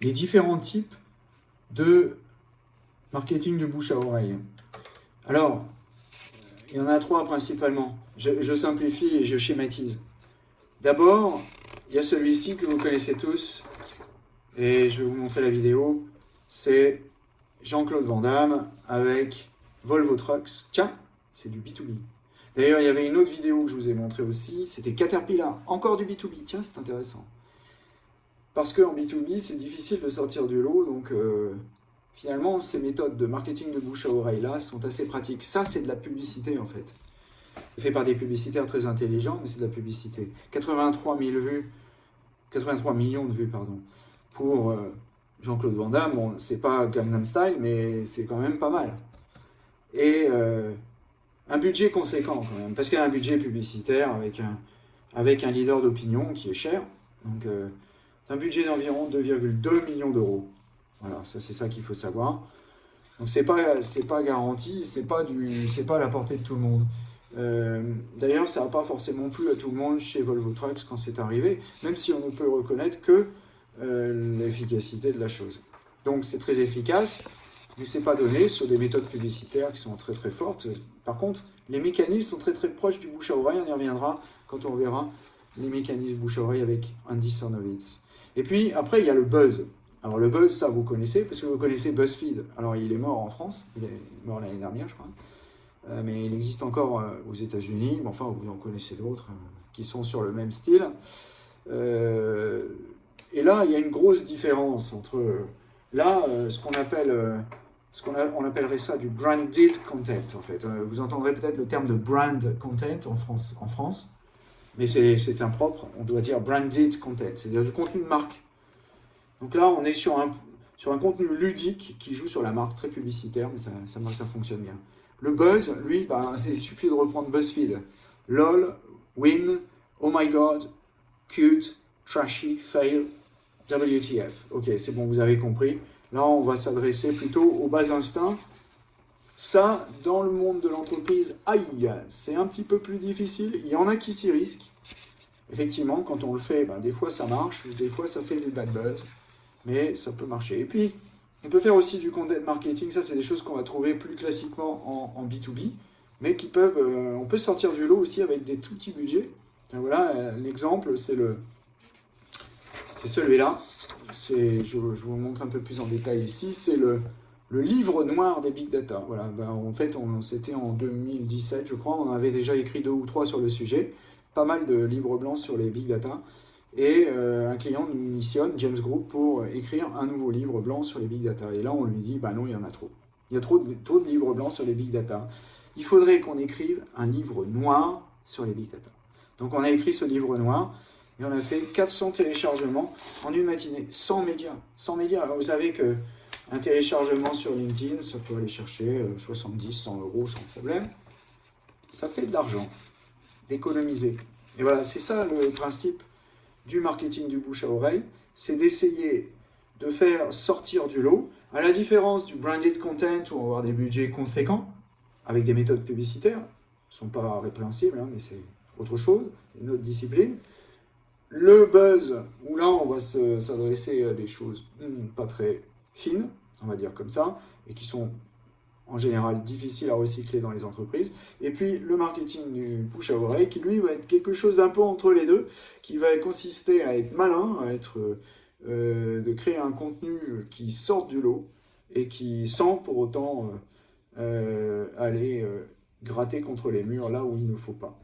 les différents types de marketing de bouche à oreille. Alors, il y en a trois principalement. Je, simplifie et je schématise. D'abord, il y a celui-ci que vous connaissez tous, et je vais vous montrer la vidéo. C'est Jean-Claude Van Damme avec Volvo Trucks. Tiens, c'est du B2B. D'ailleurs, il y avait une autre vidéo que je vous ai montré aussi, c'était Caterpillar, encore du B2B. Tiens, c'est intéressant. Parce qu'en B2B, c'est difficile de sortir du lot, donc euh, finalement, ces méthodes de marketing de bouche à oreille là sont assez pratiques. Ça, c'est de la publicité en fait. C'est fait par des publicitaires très intelligents, mais c'est de la publicité. 83 vues, 83 millions de vues, pardon, pour euh, Jean-Claude Van Damme. Bon, c'est pas Gangnam Style, mais c'est quand même pas mal. Et euh, un budget conséquent quand même, parce qu'il y a un budget publicitaire avec un, avec un leader d'opinion qui est cher. Donc, c'est un budget d'environ 2,2 millions d'euros. Voilà, ça c'est ça qu'il faut savoir. Donc c'est pas pas garanti, c'est pas du c'est pas à la portée de tout le monde. Euh, d'ailleurs, ça n'a pas forcément plu à tout le monde chez Volvo Trucks quand c'est arrivé, même si on ne peut reconnaître que euh, l'efficacité de la chose. Donc c'est très efficace, mais c'est pas donné sur des méthodes publicitaires qui sont très très fortes. Par contre, les mécanismes sont très très proches du bouche à oreille, on y reviendra quand on verra les mécanismes bouche à oreille avec Andy Sarnovitz. Et puis après, il y a le buzz. Alors le buzz, ça vous connaissez, parce que vous connaissez BuzzFeed. Alors il est mort en France, il est mort l'année dernière, je crois. Euh, mais il existe encore euh, aux États-Unis, enfin vous en connaissez d'autres euh, qui sont sur le même style. et là, il y a une grosse différence entre là, ce qu'on appelle, ce qu'on on appellerait ça du branded content en fait. vous entendrez peut-être le terme de brand content en France mais c'est impropre. On doit dire branded content, c'est-à-dire du contenu de marque. Donc là, on est sur un, sur un contenu ludique qui joue sur la marque, très publicitaire, mais ça, ça, ça fonctionne bien. Le buzz, lui, bah, il suffit de reprendre BuzzFeed. LOL, win, oh my god, cute, trashy, fail, WTF. Ok, c'est bon, vous avez compris. Là, on va s'adresser plutôt aux bas instincts. Ça, dans le monde de l'entreprise, aïe, c'est un petit peu plus difficile. Il y en a qui s'y risquent. Effectivement, quand on le fait, bah, des fois ça marche, des fois ça fait du bad buzz mais ça peut marcher. Et puis, on peut faire aussi du content marketing, ça c'est des choses qu'on va trouver plus classiquement en, B2B, mais qui peuvent, euh, on peut sortir du lot aussi avec des tout petits budgets. voilà, euh, l'exemple c'est le, c'est celui-là. C'est, je, vous montre un peu plus en détail ici, c'est le, le livre noir des big data. Voilà, ben, en fait, c'était en 2017, je crois, on avait déjà écrit deux ou trois sur le sujet, pas mal de livres blancs sur les big data. Et euh, un client nous missionne, James Group, pour écrire un nouveau livre blanc sur les big data. Et là, on lui dit, bah non, il y en a trop. Il y a trop de, trop de livres blancs sur les big data. Il faudrait qu'on écrive un livre noir sur les big data. Donc on a écrit ce livre noir, et on a fait 400 téléchargements en une matinée, sans médias. Sans médias. vous savez que un téléchargement sur LinkedIn, ça peut aller chercher 70, euh, 100 euros sans problème. Ça fait de l'argent, d'économiser. Et voilà, c'est ça le principe du marketing du bouche à oreille, c'est d'essayer de faire sortir du lot, à la différence du branded content où on va avoir des budgets conséquents, avec des méthodes publicitaires, ne sont pas répréhensibles, hein, mais c'est autre chose, une autre discipline. Le buzz, où là on va s'adresser à des choses hmm, pas très fines, on va dire comme ça, et qui sont en général difficile à recycler dans les entreprises. Et puis le marketing du bouche à oreille qui lui va être quelque chose d'un peu entre les deux, qui va consister à être malin, à être euh, de créer un contenu qui sorte du lot et qui sans pour autant euh, euh, aller gratter contre les murs là où il ne faut pas.